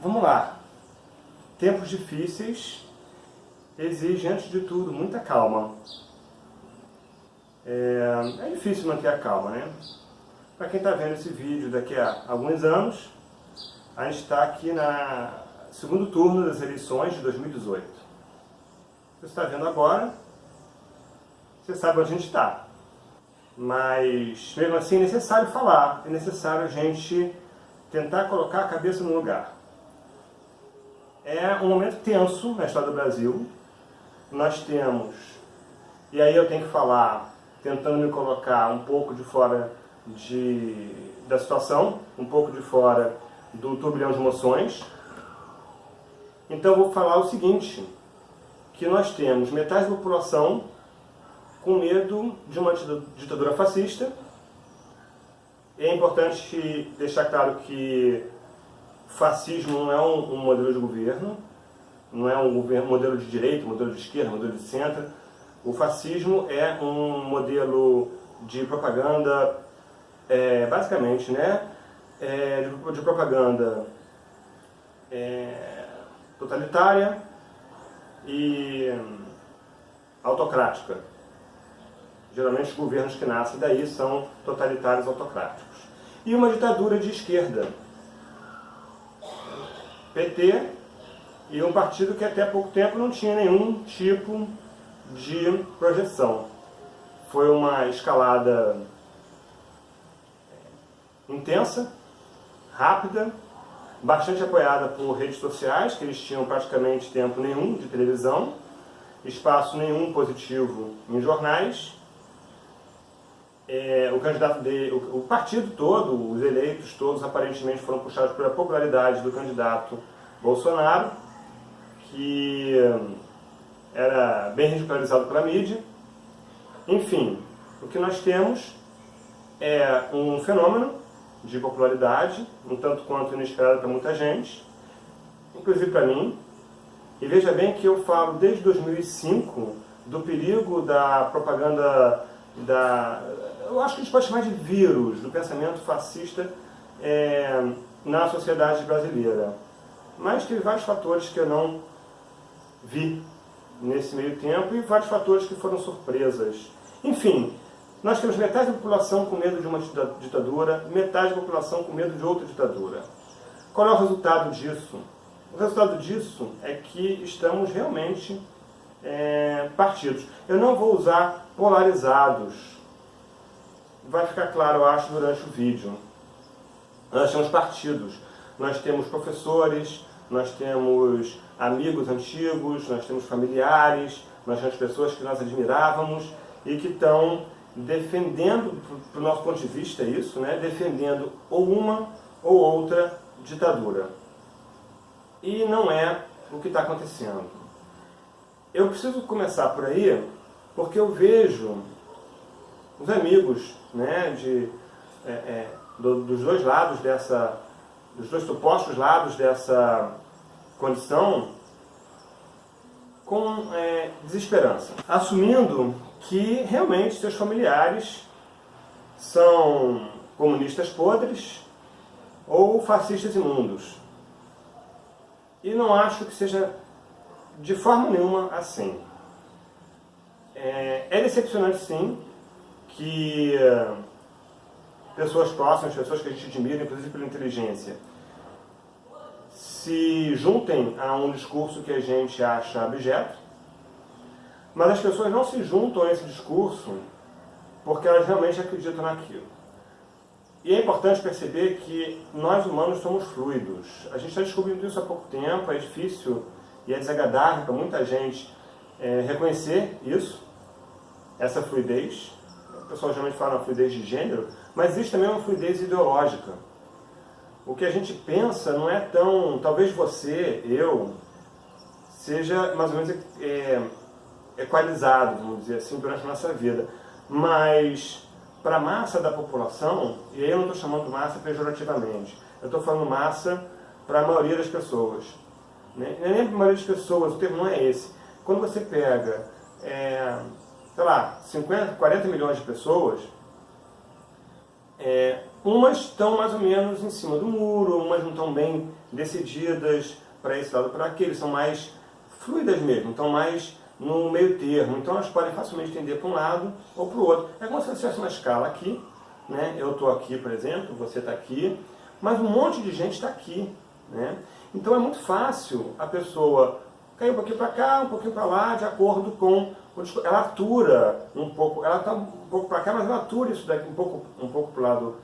vamos lá. Tempos difíceis exigem, antes de tudo, muita calma. É, é difícil manter a calma, né? Para quem está vendo esse vídeo daqui a alguns anos, a gente está aqui na segundo turno das eleições de 2018. Você está vendo agora, você sabe onde a gente está. Mas, mesmo assim, é necessário falar, é necessário a gente tentar colocar a cabeça no lugar. É um momento tenso na história do Brasil. Nós temos, e aí eu tenho que falar, tentando me colocar um pouco de fora de, da situação, um pouco de fora do turbilhão de emoções. Então eu vou falar o seguinte, que nós temos metade da população com medo de uma ditadura fascista. É importante deixar claro que fascismo não é um, um modelo de governo, não é um governo, modelo de direita, modelo de esquerda, modelo de centro. O fascismo é um modelo de propaganda, é, basicamente, né, é, de, de, propaganda é, totalitária e autocrática. Geralmente os governos que nascem daí são totalitários autocráticos. E uma ditadura de esquerda. PT e um partido que até pouco tempo não tinha nenhum tipo de projeção. Foi uma escalada intensa, rápida, bastante apoiada por redes sociais, que eles tinham praticamente tempo nenhum de televisão, espaço nenhum positivo em jornais, é, o candidato de, o, o, partido todo, os eleitos todos aparentemente foram puxados pela popularidade do candidato Bolsonaro, que hum, era bem ridicularizado pela mídia. Enfim, o que nós temos é um fenômeno de popularidade, um tanto quanto inesperado para muita gente, inclusive para mim. E veja bem que eu falo desde 2005 do perigo da propaganda da eu acho que a gente pode chamar de vírus do pensamento fascista é, na sociedade brasileira. Mas teve vários fatores que eu não vi nesse meio tempo e vários fatores que foram surpresas. Enfim, nós temos metade da população com medo de uma ditadura, metade da população com medo de outra ditadura. Qual é o resultado disso? O resultado disso é que estamos realmente é, partidos. Eu não vou usar polarizados, vai ficar claro, eu acho, durante o vídeo. Nós temos partidos, nós temos professores, nós temos amigos antigos, nós temos familiares, nós temos pessoas que nós admirávamos e que estão defendendo, do nosso ponto de vista isso, né, defendendo ou uma ou outra ditadura. E não é o que está acontecendo. Eu preciso começar por aí, porque eu vejo os amigos né, de, é, é, do, dos dois lados dessa, dos dois supostos lados dessa condição com é, desesperança, assumindo que realmente seus familiares são comunistas podres ou fascistas imundos. E não acho que seja de forma nenhuma assim. É, é decepcionante sim, que uh, pessoas próximas, pessoas que a gente admira, inclusive pela inteligência, se juntem a um discurso que a gente acha abjeto, mas as pessoas não se juntam a esse discurso porque elas realmente acreditam naquilo. E é importante perceber que nós humanos somos fluidos. A gente está descobrindo isso há pouco tempo, é difícil e é desagradável para muita gente é, reconhecer isso, essa fluidez pessoal geralmente fala uma fluidez de gênero, mas existe também uma fluidez ideológica. O que a gente pensa não é tão... Talvez você, eu, seja mais ou menos é, equalizado, vamos dizer assim, durante a nossa vida. Mas para a massa da população, e aí eu não estou chamando massa pejorativamente, eu estou falando massa para a maioria das pessoas. Né? Nem para a maioria das pessoas, o termo não é esse. Quando você pega é, sei lá, 50, 40 milhões de pessoas, é, umas estão mais ou menos em cima do muro, umas não estão bem decididas para esse lado para aquele, são mais fluidas mesmo, estão mais no meio termo. Então elas podem facilmente tender para um lado ou para o outro. É como se tivesse uma escala aqui, né? eu estou aqui, por exemplo, você está aqui, mas um monte de gente está aqui. Né? Então é muito fácil a pessoa cair um pouquinho para cá, um pouquinho para lá, de acordo com. Ela atura um pouco, ela está um pouco para cá, mas ela atura isso daqui um pouco, um pouco para o lado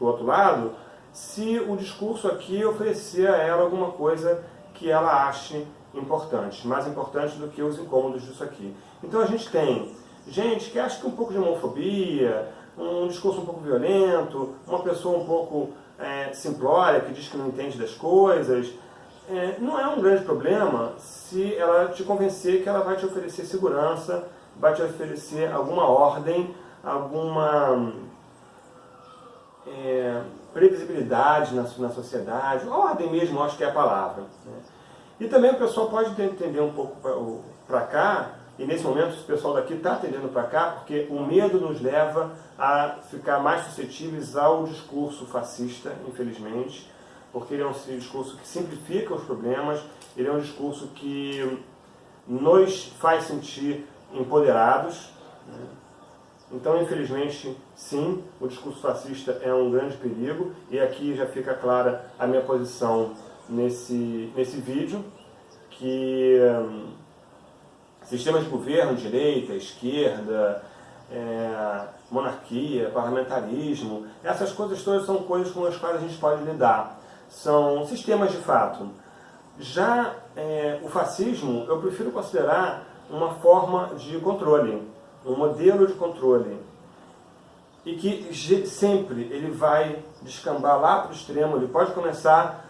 outro lado, se o discurso aqui oferecer a ela alguma coisa que ela ache importante, mais importante do que os incômodos disso aqui. Então a gente tem gente que acha que um pouco de homofobia, um discurso um pouco violento, uma pessoa um pouco é, simplória, que diz que não entende das coisas, é, não é um grande problema se ela te convencer que ela vai te oferecer segurança, vai te oferecer alguma ordem, alguma é, previsibilidade na, na sociedade, ordem mesmo, acho que é a palavra. Né? E também o pessoal pode entender um pouco para cá, e nesse momento o pessoal daqui está atendendo para cá, porque o medo nos leva a ficar mais suscetíveis ao discurso fascista, infelizmente, porque ele é um discurso que simplifica os problemas, ele é um discurso que nos faz sentir empoderados. Né? Então, infelizmente, sim, o discurso fascista é um grande perigo, e aqui já fica clara a minha posição nesse, nesse vídeo, que hum, sistemas de governo, direita, esquerda, é, monarquia, parlamentarismo, essas coisas todas são coisas com as quais a gente pode lidar. São sistemas de fato. Já é, o fascismo, eu prefiro considerar uma forma de controle, um modelo de controle. E que sempre ele vai descambar lá para o extremo, ele pode começar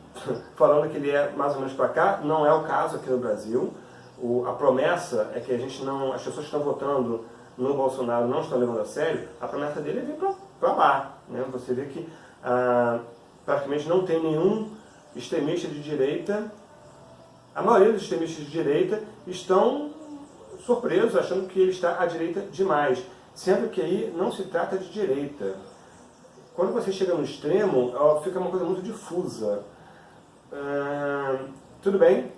falando que ele é mais ou menos para cá, não é o caso aqui no Brasil. O, a promessa é que a gente não, as pessoas que estão votando no Bolsonaro não estão levando a sério, a promessa dele é vir para lá. Né? Você vê que ah, praticamente não tem nenhum extremista de direita, a maioria dos extremistas de direita estão surpresos, achando que ele está à direita demais, sendo que aí não se trata de direita. Quando você chega no extremo, fica uma coisa muito difusa. Ah, tudo bem,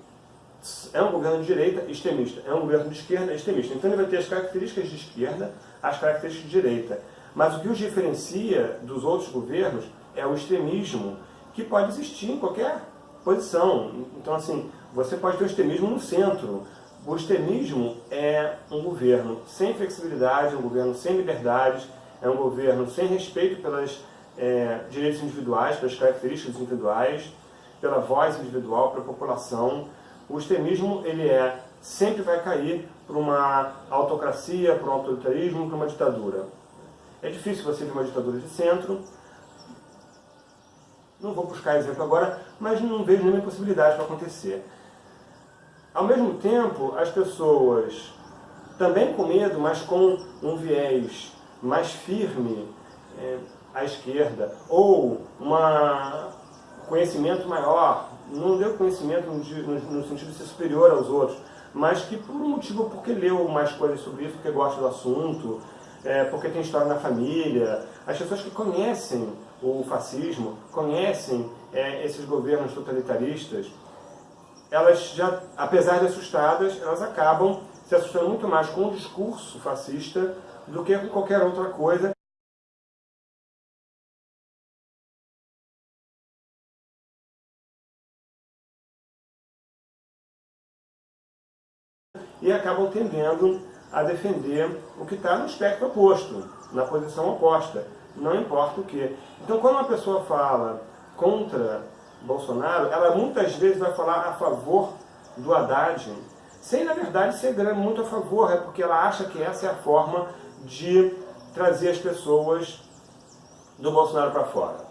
é um governo de direita extremista, é um governo de esquerda extremista. Então ele vai ter as características de esquerda, as características de direita. Mas o que os diferencia dos outros governos é o extremismo, que pode existir em qualquer posição. Então, assim, você pode ter o extremismo no centro. O extremismo é um governo sem flexibilidade, um governo sem liberdades, é um governo sem respeito pelas é, direitos individuais, pelas características individuais, pela voz individual, pela população. O extremismo ele é, sempre vai cair para uma autocracia, para um autoritarismo, para uma ditadura. É difícil você ver uma ditadura de centro. Não vou buscar exemplo agora, mas não vejo nenhuma possibilidade para acontecer. Ao mesmo tempo, as pessoas, também com medo, mas com um viés mais firme é, à esquerda, ou um conhecimento maior, não deu conhecimento no, no, no, sentido de ser superior aos outros, mas que por um motivo, porque leu mais coisas sobre isso, porque gosta do assunto, é, porque tem história na família, as pessoas que conhecem o fascismo, conhecem é, esses governos totalitaristas, elas já, apesar de assustadas, elas acabam se assustando muito mais com o discurso fascista do que com qualquer outra coisa. E acabam tendendo a defender o que está no espectro oposto, na posição oposta, não importa o que. Então, quando uma pessoa fala contra Bolsonaro, ela muitas vezes vai falar a favor do Haddad, sem na verdade ser muito a favor, é porque ela acha que essa é a forma de trazer as pessoas do Bolsonaro para fora,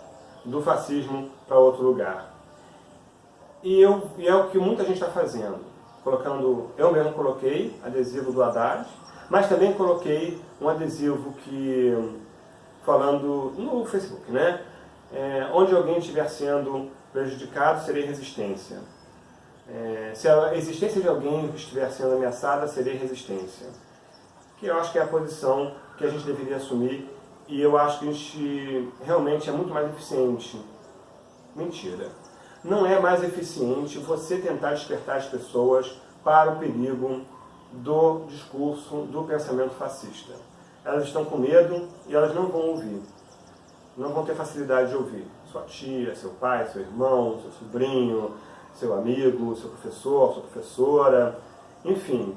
do fascismo para outro lugar. E, eu, e é o que muita gente está fazendo, colocando, eu mesmo coloquei adesivo do Haddad, mas também coloquei um adesivo que, falando no Facebook, né? É, onde alguém estiver sendo prejudicado, seria resistência. É, se a existência de alguém estiver sendo ameaçada, seria resistência. Que eu acho que é a posição que a gente deveria assumir e eu acho que a gente realmente é muito mais eficiente. Mentira. não é mais eficiente você tentar despertar as pessoas para o perigo do discurso, do pensamento fascista. Elas estão com medo e elas não vão ouvir. Não vão ter facilidade de ouvir. Sua tia, seu pai, seu irmão, seu sobrinho, seu amigo, seu professor, sua professora, enfim.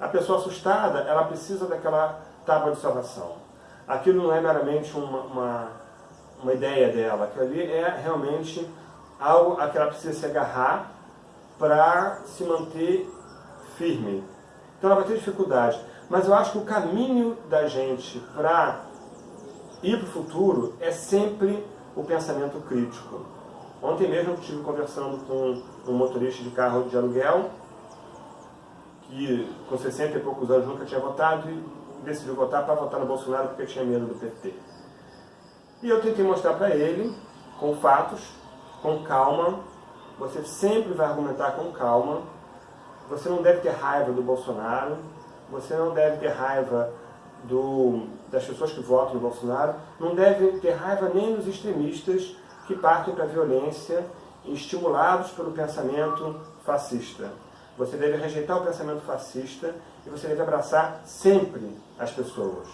A pessoa assustada, ela precisa daquela tábua de salvação. Aquilo não é meramente uma, uma, uma ideia dela, aquilo ali é realmente algo a que ela precisa se agarrar para se manter firme. Então ela vai ter dificuldade. Mas eu acho que o caminho da gente para ir para o futuro é sempre o pensamento crítico. Ontem mesmo eu estive conversando com um motorista de carro de aluguel, que com 60 e poucos anos nunca tinha votado e decidiu votar para votar no Bolsonaro porque tinha medo do PT. E eu tentei mostrar para ele, com fatos, com calma, você sempre vai argumentar com calma, você não deve ter raiva do Bolsonaro, você não deve ter raiva do, das pessoas que votam no Bolsonaro, não deve ter raiva nem dos extremistas que partem para a violência, estimulados pelo pensamento fascista. Você deve rejeitar o pensamento fascista e você deve abraçar sempre as pessoas.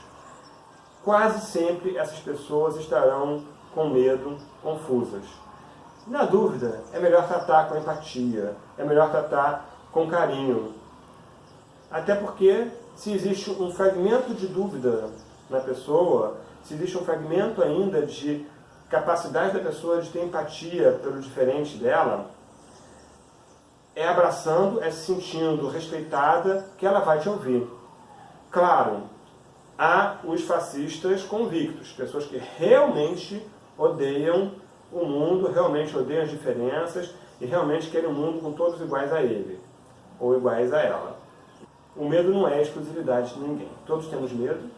Quase sempre essas pessoas estarão com medo, confusas. Na dúvida, é melhor tratar com empatia, é melhor tratar com carinho. Até porque, se existe um fragmento de dúvida na pessoa, se existe um fragmento ainda de capacidade da pessoa de ter empatia pelo diferente dela, é abraçando, é se sentindo respeitada que ela vai te ouvir. Claro, há os fascistas convictos, pessoas que realmente odeiam o mundo, realmente odeiam as diferenças e realmente querem um mundo com todos iguais a ele, ou iguais a ela. O medo não é exclusividade de ninguém. Todos temos medo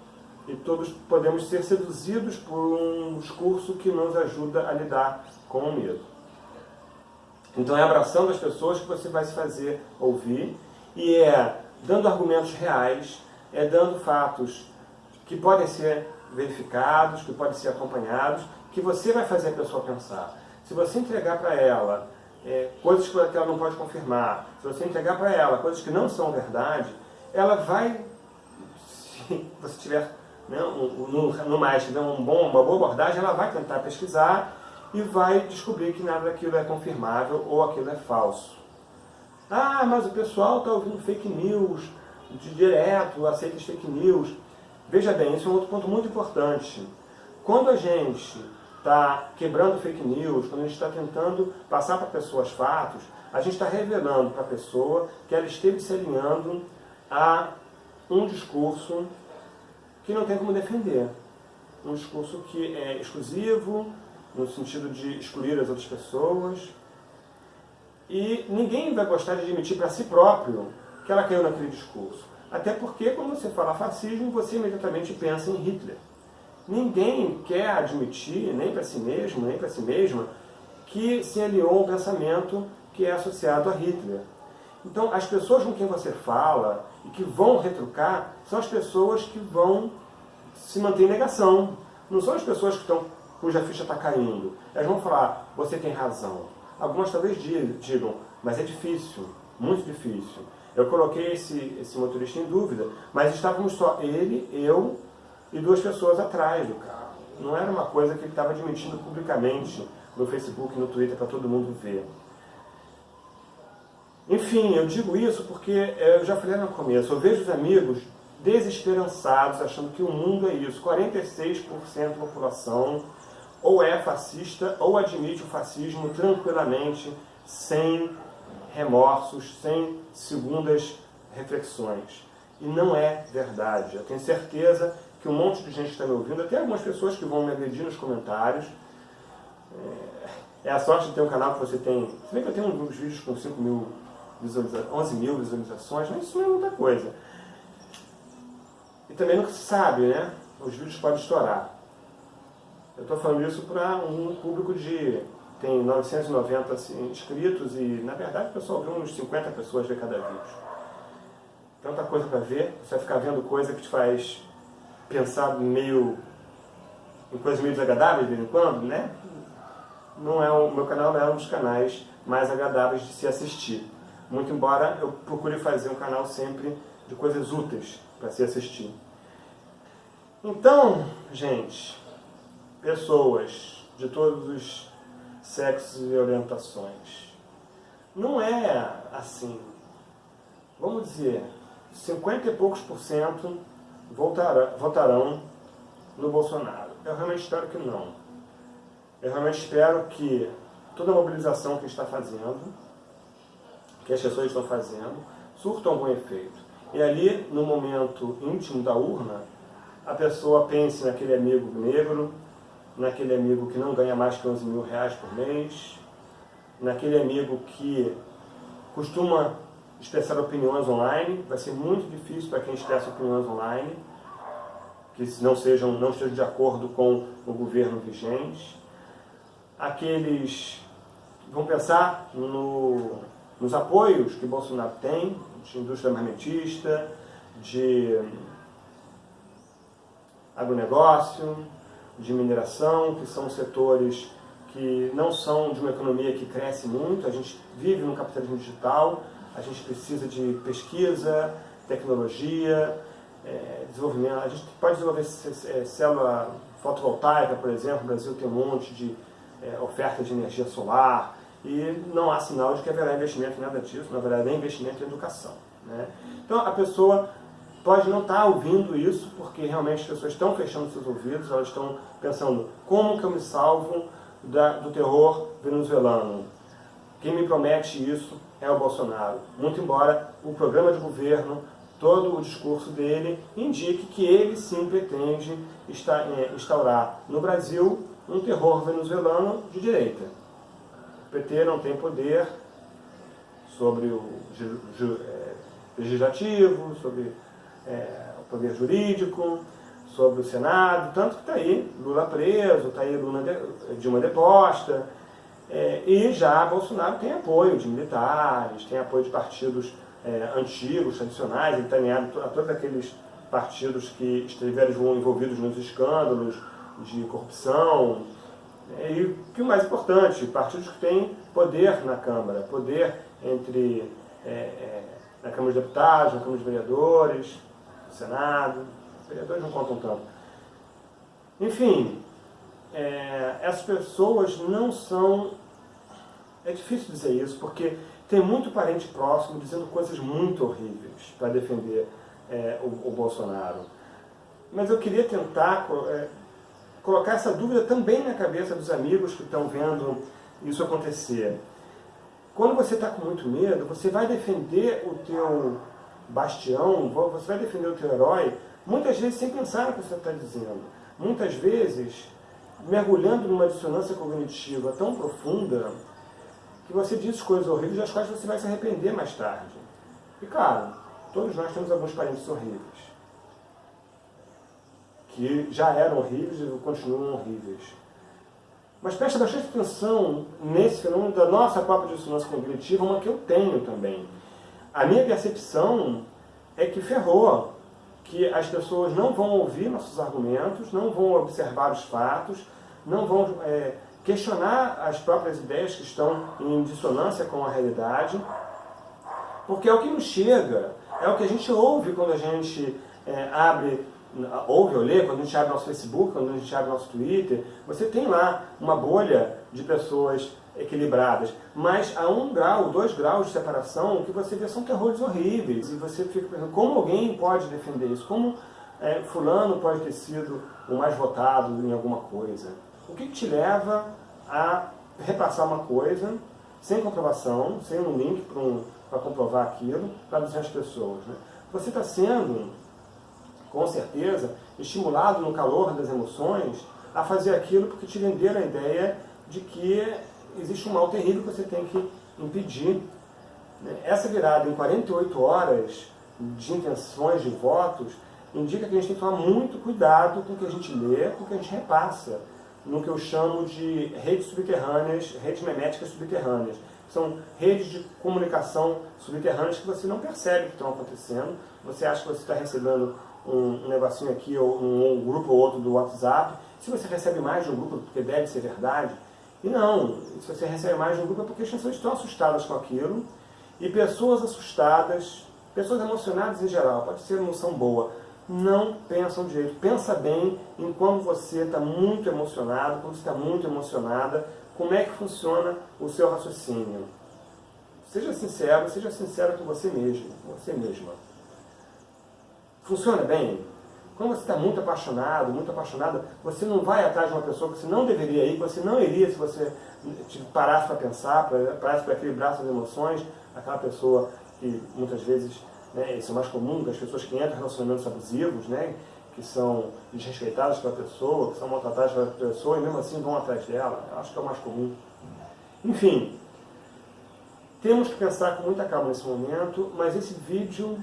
e todos podemos ser seduzidos por um discurso que nos ajuda a lidar com o medo. Então é abraçando as pessoas que você vai se fazer ouvir e é dando argumentos reais, é dando fatos que podem ser verificados, que podem ser acompanhados, que você vai fazer a pessoa pensar. Se você entregar para ela é, coisas que ela não pode confirmar, se você entregar para ela coisas que não são verdade, ela vai, se você tiver né, no, no mais, tiver um bom, uma boa abordagem, ela vai tentar pesquisar e vai descobrir que nada daquilo é confirmável ou aquilo é falso. Ah, mas o pessoal está ouvindo fake news de direto, aceita as fake news. Veja bem, isso é um outro ponto muito importante. Quando a gente está quebrando fake news, quando a gente está tentando passar para pessoas fatos, a gente está revelando para a pessoa que ela esteve se alinhando a um discurso que não tem como defender. Um discurso que é exclusivo, no sentido de excluir as outras pessoas. E ninguém vai gostar de admitir para si próprio que ela caiu naquele discurso. Até porque, quando você fala fascismo, você imediatamente pensa em Hitler. Ninguém quer admitir, nem para si mesmo, nem para si mesma, que se aliou a um pensamento que é associado a Hitler. Então, as pessoas com quem você fala e que vão retrucar são as pessoas que vão se manter em negação. Não são as pessoas que estão cuja ficha está caindo. Elas vão falar, você tem razão. Algumas talvez digam, mas é difícil, muito difícil. Eu coloquei esse, esse motorista em dúvida, mas estávamos só ele, eu e duas pessoas atrás do carro. Não era uma coisa que ele estava admitindo publicamente no Facebook, no Twitter, para todo mundo ver. Enfim, eu digo isso porque é, eu já falei no começo, eu vejo os amigos desesperançados, achando que o mundo é isso. 46% da população ou é fascista ou admite o fascismo tranquilamente, sem remorsos, sem segundas reflexões. E não é verdade. Eu tenho certeza que um monte de gente está me ouvindo, até algumas pessoas que vão me agredir nos comentários. É, é a sorte de ter um canal que você tem... Se bem que eu tenho uns vídeos com 5 mil visualizações, 11 mil visualizações, mas isso não é muita coisa. E também nunca se sabe, né? Os vídeos podem estourar. Eu estou falando isso para um público de... tem 990 assim, inscritos e, na verdade, o pessoal vê uns 50 pessoas ver cada vídeo. Tanta coisa para ver, você vai ficar vendo coisa que te faz pensar meio... em coisas meio desagradáveis de vez em quando, né? não é o meu canal não é um dos canais mais agradáveis de se assistir. Muito embora eu procure fazer um canal sempre de coisas úteis para se assistir. Então, gente, pessoas de todos os sexos e orientações, não é assim. Vamos dizer, 50 e poucos por cento votarão no Bolsonaro. Eu realmente espero que não. Eu realmente espero que toda a mobilização que está fazendo, que as pessoas estão fazendo, surta algum efeito. E ali, no momento íntimo da urna, a pessoa pense naquele amigo negro, naquele amigo que não ganha mais que 11 mil reais por mês, naquele amigo que costuma expressar opiniões online, vai ser muito difícil para quem expressa opiniões online, que não, sejam, não estejam de acordo com o governo vigente. Aqueles vão pensar no, nos apoios que Bolsonaro tem, de indústria armamentista, de agronegócio, de mineração, que são setores que não são de uma economia que cresce muito, a gente vive no capitalismo digital, a gente precisa de pesquisa, tecnologia, é, desenvolvimento. A gente pode desenvolver é, célula fotovoltaica, por exemplo, o Brasil tem um monte de é, oferta de energia solar e não há sinal de que haverá investimento em nada disso, na verdade é investimento em educação. Né? Então a pessoa pode não estar ouvindo isso porque realmente as pessoas estão fechando seus ouvidos, elas estão pensando como que eu me salvo da, do terror venezuelano. Quem me promete isso é o Bolsonaro. Muito embora o programa de governo, todo o discurso dele, indique que ele sim pretende é, instaurar no Brasil um terror venezuelano de direita. O PT não tem poder sobre o é, legislativo, sobre é, o poder jurídico, sobre o Senado, tanto que está aí Lula preso, está aí Lula de, Dilma deposta, é, e já Bolsonaro tem apoio de militares, tem apoio de partidos é, antigos, tradicionais, está alinhado a todos aqueles partidos que estiveram envolvidos nos escândalos de corrupção. É, e o que é mais importante, partidos que têm poder na Câmara, poder entre é, é, na Câmara de Deputados, na Câmara de Vereadores, no Senado. Os vereadores não contam tanto. Enfim, é, essas pessoas não são... É difícil dizer isso, porque tem muito parente próximo dizendo coisas muito horríveis para defender é, o, o, Bolsonaro. Mas eu queria tentar é, colocar essa dúvida também na cabeça dos amigos que estão vendo isso acontecer. Quando você está com muito medo, você vai defender o teu bastião, você vai defender o teu herói, muitas vezes sem pensar no que você está dizendo. Muitas vezes mergulhando numa dissonância cognitiva tão profunda que você diz coisas horríveis das quais você vai se arrepender mais tarde. E claro, todos nós temos alguns parentes horríveis. Que já eram horríveis e continuam horríveis. Mas preste bastante atenção nesse fenômeno da nossa própria dissonância cognitiva, uma que eu tenho também. A minha percepção é que ferrou, que as pessoas não vão ouvir nossos argumentos, não vão observar os fatos, não vão é, questionar as próprias ideias que estão em dissonância com a realidade, porque é o que nos chega, é o que a gente ouve quando a gente é, abre, ouve ou lê, quando a gente abre nosso Facebook, quando a gente abre nosso Twitter, você tem lá uma bolha de pessoas equilibradas, mas a um grau, dois graus de separação, o que você vê são terrores horríveis, e você fica pensando, como alguém pode defender isso? Como é, fulano pode ter sido o mais votado em alguma coisa? O que, te leva a repassar uma coisa sem comprovação, sem um link para um, comprovar aquilo, para dizer às pessoas? Né? Você está sendo, com certeza, estimulado no calor das emoções a fazer aquilo porque te venderam a ideia de que existe um mal terrível que você tem que impedir. Essa virada em 48 horas de intenções de votos indica que a gente tem que tomar muito cuidado com o que a gente lê, com o que a gente repassa, no que eu chamo de redes subterrâneas, redes meméticas subterrâneas. São redes de comunicação subterrâneas que você não percebe que estão acontecendo. Você acha que você está recebendo um, um negocinho aqui, ou um, um grupo ou outro do WhatsApp. Se você recebe mais de um grupo, porque deve ser verdade, E não, se você recebe mais de um grupo é porque as pessoas estão assustadas com aquilo, e pessoas assustadas, pessoas emocionadas em geral, pode ser emoção boa, não pensam direito. Pensa bem em como você está muito emocionado, como você está muito emocionada, como é que funciona o seu raciocínio. Seja sincero, seja sincero com você mesmo, você mesma. Funciona bem? Quando você está muito apaixonado, muito apaixonada, você não vai atrás de uma pessoa que você não deveria ir, que você não iria se você parasse para pensar, parasse para equilibrar suas emoções, aquela pessoa que muitas vezes, né, isso é mais comum, das pessoas que entram em relacionamentos abusivos, né, que são desrespeitadas pela pessoa, que são maltratadas pela pessoa e mesmo assim vão atrás dela. Eu acho que é o mais comum. Enfim, temos que pensar com muita calma nesse momento, mas esse vídeo,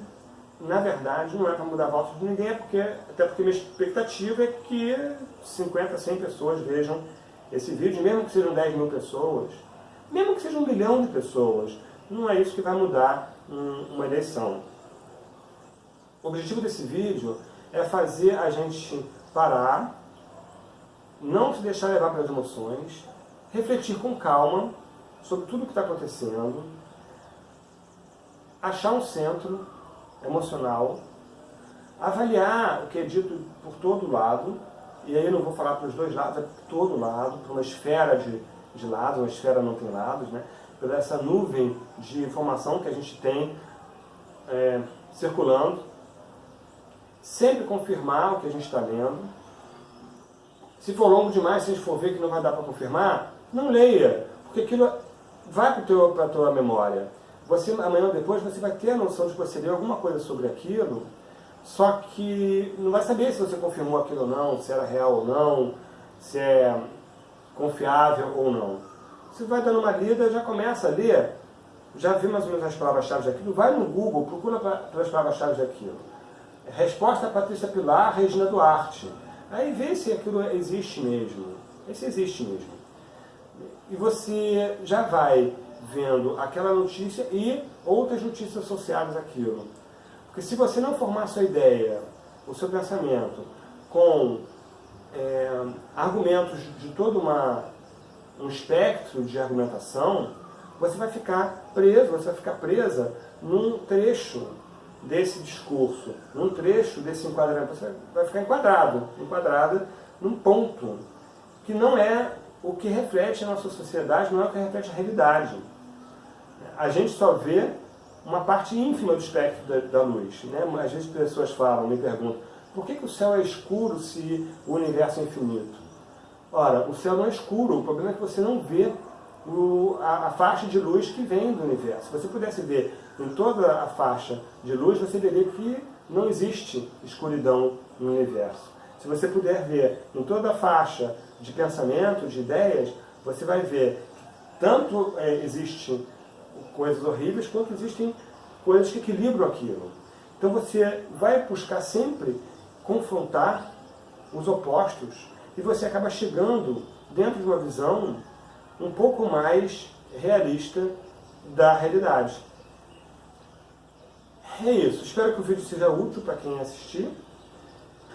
na verdade, não é para mudar volta de ninguém, é porque, até porque minha expectativa é que 50, 100 pessoas vejam esse vídeo, mesmo que sejam 10 mil pessoas, mesmo que seja um milhão de pessoas, não é isso que vai mudar uma eleição. O objetivo desse vídeo é fazer a gente parar, não se deixar levar pelas emoções, refletir com calma sobre tudo o que está acontecendo, achar um centro emocional, avaliar o que é dito por todo lado, e aí não vou falar para os dois lados, é por todo lado, para uma esfera de, de lados, uma esfera não tem lados, né? pela essa nuvem de informação que a gente tem é, circulando, sempre confirmar o que a gente está lendo. Se for longo demais, se a gente for ver que não vai dar para confirmar, não leia, porque aquilo vai para a tua memória. Você, amanhã ou depois, você vai ter a noção de que você leu alguma coisa sobre aquilo, só que não vai saber se você confirmou aquilo ou não, se era real ou não, se é confiável ou não. Você vai dando uma lida, já começa a ler, já viu mais ou menos as palavras-chave daquilo, vai no Google, procura pelas palavras-chave daquilo. Resposta Patrícia Pilar, Regina Duarte. Aí vê se aquilo existe mesmo. Esse existe mesmo e você já vai vendo aquela notícia e outras notícias associadas àquilo. Porque se você não formar sua ideia, o seu pensamento, com é, argumentos de todo uma, um espectro de argumentação, você vai ficar preso, você vai ficar presa num trecho desse discurso, num trecho desse enquadramento. Você vai ficar enquadrado, enquadrada num ponto que não é o que reflete a nossa sociedade não é o que reflete a realidade. A gente só vê uma parte ínfima do espectro da, da luz. Né? Às vezes pessoas falam, me perguntam, por que, que o céu é escuro se o universo é infinito? Ora, o céu não é escuro, o problema é que você não vê o, a, a, faixa de luz que vem do universo. Se você pudesse ver em toda a faixa de luz, você veria que não existe escuridão no universo. Se você puder ver em toda a faixa de pensamento, de ideias, você vai ver que tanto é, existem coisas horríveis, quanto existem coisas que equilibram aquilo. Então você vai buscar sempre confrontar os opostos e você acaba chegando dentro de uma visão um pouco mais realista da realidade. É isso. Espero que o vídeo seja útil para quem assistir.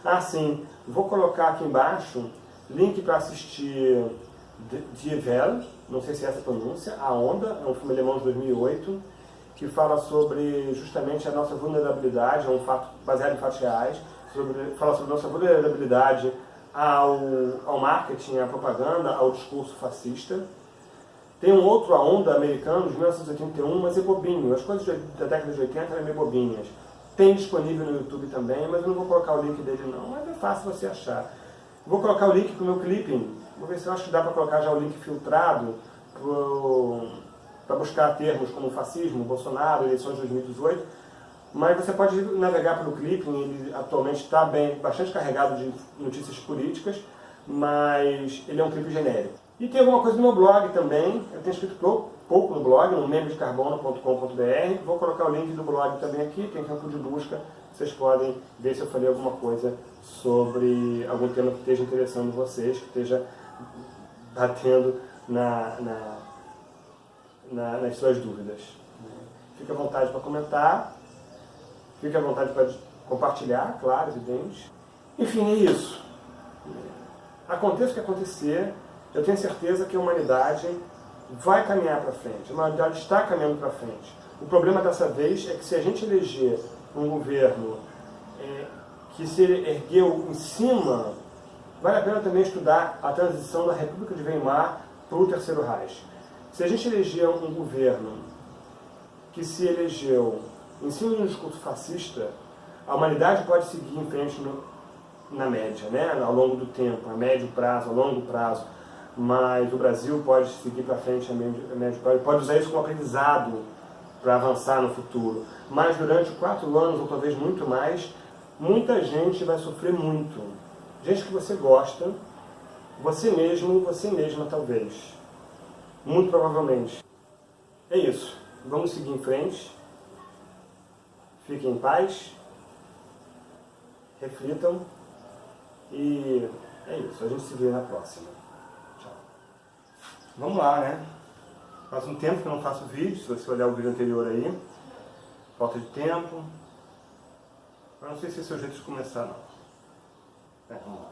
Ah, sim. Vou colocar aqui embaixo link para assistir Die Welle, não sei se é essa a pronúncia, A Onda, é um filme alemão de 2008, que fala sobre justamente a nossa vulnerabilidade, é um fato baseado em fatos reais, sobre, fala sobre a nossa vulnerabilidade ao, ao marketing, à propaganda, ao discurso fascista. Tem um outro A Onda americano, de 1981, mas é bobinho. As coisas da década de 80 eram meio bobinhas. Tem disponível no YouTube também, mas eu não vou colocar o link dele não, mas é fácil você achar. Vou colocar o link para o meu clipping. Vou ver se eu acho que dá para colocar já o link filtrado para buscar termos como fascismo, Bolsonaro, eleições de 2018. Mas você pode navegar pelo clipping, ele atualmente está bastante carregado de notícias políticas, mas ele é um clipe genérico. E tem alguma coisa no meu blog também, eu tenho escrito pouco no blog, no membrodecarbono.com.br. Vou colocar o link do blog também aqui, tem campo de busca, vocês podem ver se eu falei alguma coisa sobre algum tema que esteja interessando vocês, que esteja batendo na, na, na, nas suas dúvidas. Fique à vontade para comentar, fique à vontade para compartilhar, claro, evidente. Enfim, é isso. Aconteça o que acontecer, eu tenho certeza que a humanidade vai caminhar para frente, a humanidade está caminhando para frente. O problema dessa vez é que se a gente eleger um governo é, que se ergueu em cima, vale a pena também estudar a transição da República de Weimar para o Terceiro Reich. Se a gente eleger um governo que se elegeu em cima de um discurso fascista, a humanidade pode seguir em frente no, na média, né? ao longo do tempo, a médio prazo, a longo prazo, mas o Brasil pode seguir para frente a médio, a médio prazo, pode usar isso como aprendizado para avançar no futuro. Mas durante quatro anos, ou talvez muito mais, muita gente vai sofrer muito. Gente que você gosta, você mesmo, você mesma talvez. Muito provavelmente. É isso. Vamos seguir em frente. Fiquem em paz. Reflitam. E é isso. A gente se vê na próxima. Tchau. Vamos lá, né? Faz um tempo que eu não faço vídeo, se você olhar o vídeo anterior aí. Falta de tempo. Mas não sei se esse é o jeito de começar, não. É, vamos lá.